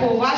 povoar